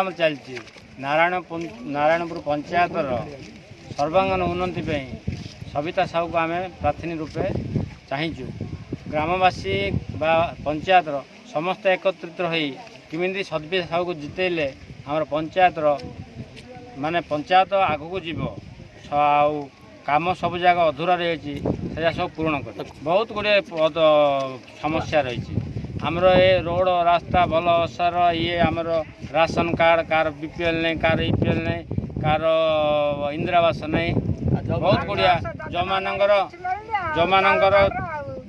କାମ ଚାଲିଛି। ନାରାୟଣ ନାରାୟଣପୁର ପଞ୍ଚାୟତର ସର୍ବାଙ୍ଗୀନ ଉନ୍ନତି ପାଇଁ ସବିତା ସାହୁକୁ ଆମେ ପ୍ରାର୍ଥିନୀ ରୂପେ ଚାହିଁଛୁ। ଗ୍ରାମବାସୀ ବା ପଞ୍ଚାୟତର ସମସ୍ତେ ଏକତ୍ରିତ ହୋଇ କେମିତି ସବିତା ସାହୁକୁ ଜିତେଇଲେ ଆମର ପଞ୍ଚାୟତର ମାନେ ପଞ୍ଚାୟତ ଆଗକୁ ଯିବ ଆଉ କାମ ସବୁ ଜାଗା ଅଧୁରା ରହିଛି ସେଟା ସବୁ ପୂରଣ କରିବ। ବହୁତ ଗୁଡ଼ିଏ ସମସ୍ୟା ରହିଛି। ଆମର ଏ ରୋଡ଼ ରାସ୍ତା ଭଲ ଅସାର ଇଏ ଆମର ରାସନ କାର୍ଡ଼ କାହାର ବି ପି ଏଲ୍ ନାହିଁ କାହାର ଇ ପି ଏଲ୍ ନାହିଁ କାହାର ଇନ୍ଦିରାବାସ ନାହିଁ। ବହୁତ ଗୁଡ଼ିଆ ଯେଉଁମାନଙ୍କର ଯେଉଁମାନଙ୍କର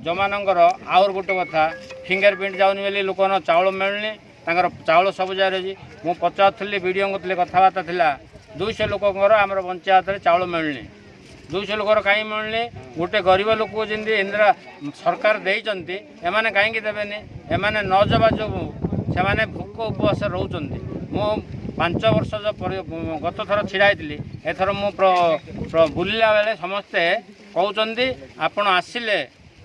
ଯେଉଁମାନଙ୍କର ଆହୁରି ଗୋଟେ କଥା ଫିଙ୍ଗର ପ୍ରିଣ୍ଟ ଯାଉନି ବୋଲି ଲୋକମାନ ଚାଉଳ ମିଳୁନି ତାଙ୍କର ଚାଉଳ ସବୁ ଜାଗାରେ ଅଛି। ମୁଁ ପଚାରୁଥିଲି ବିଡ଼ିଓଙ୍କ ଥିଲେ କଥାବାର୍ତ୍ତା ଥିଲା ଦୁଇଶହ ଲୋକଙ୍କର ଆମର ପଞ୍ଚାୟତରେ ଚାଉଳ ମିଳୁନି। ଦୁଇଶହ ଲୋକର କାହିଁ ମିଳୁନି? ଗୋଟେ ଗରିବ ଲୋକକୁ ଯେମିତି ଇନ୍ଦିରା ସରକାର ଦେଇଛନ୍ତି ଏମାନେ କାହିଁକି ଦେବେନି? ଏମାନେ ନ ଦେବା ଯୋଗୁଁ ସେମାନେ ଭୋକ ଉପବାସ ରହୁଛନ୍ତି। ମୁଁ ପାଞ୍ଚ ବର୍ଷ ଗତ ଥର ଛିଡ଼ା ହେଇଥିଲି ଏଥର ମୁଁ ବୁଲିଲା ବେଳେ ସମସ୍ତେ କହୁଛନ୍ତି ଆପଣ ଆସିଲେ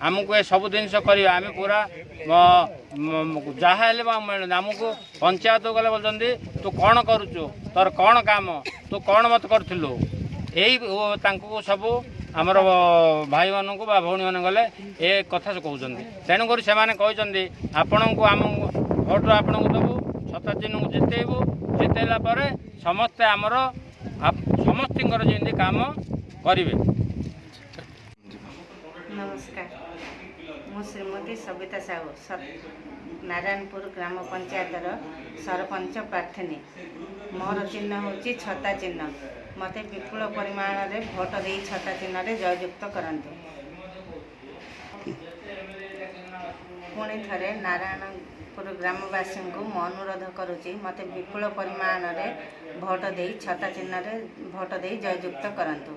ଆମକୁ ଏ ସବୁ ଜିନିଷ କରିବା। ଆମେ ପୁରା ଯାହା ହେଲେ ମିଳୁନି। ଆମକୁ ପଞ୍ଚାୟତକୁ ଗଲେ କହୁଛନ୍ତି ତୁ କ'ଣ କରୁଛୁ? ତୋର କ'ଣ କାମ? ତୁ କ'ଣ ମତେ କରୁଥିଲୁ? ଏଇ ତାଙ୍କୁ ସବୁ ଆମର ଭାଇମାନଙ୍କୁ ବା ଭଉଣୀମାନେ ଗଲେ ଏ କଥା କହୁଛନ୍ତି। ତେଣୁକରି ସେମାନେ କହିଛନ୍ତି ଆପଣଙ୍କୁ ଆମ ଭୋଟ ଆପଣଙ୍କୁ ଦେବୁ ଶତାବ୍ଦୀଙ୍କୁ ଜିତେଇବୁ ଜିତେଇଲା ପରେ ସମସ୍ତେ ଆମର ସମସ୍ତଙ୍କର ଯେମିତି କାମ କରିବେ। ନମସ୍କାର। ମୁଁ ଶ୍ରୀମତୀ ସବିତା ସାହୁ ନାରାୟଣପୁର ଗ୍ରାମ ପଞ୍ଚାୟତର ସରପଞ୍ଚ ପ୍ରାର୍ଥିନୀ। ମୋର ଚିହ୍ନ ହେଉଛି ଛତା ଚିହ୍ନ। ମୋତେ ବିପୁଳ ପରିମାଣରେ ଭୋଟ ଦେଇ ଛତା ଚିହ୍ନରେ ଜୟଯୁକ୍ତ କରନ୍ତୁ। ପୁଣି ଥରେ ନାରାୟଣପୁର ଗ୍ରାମବାସୀଙ୍କୁ ମୁଁ ଅନୁରୋଧ କରୁଛି ମୋତେ ବିପୁଳ ପରିମାଣରେ ଭୋଟ ଦେଇ ଛତା ଚିହ୍ନରେ ଭୋଟ ଦେଇ ଜୟଯୁକ୍ତ କରନ୍ତୁ।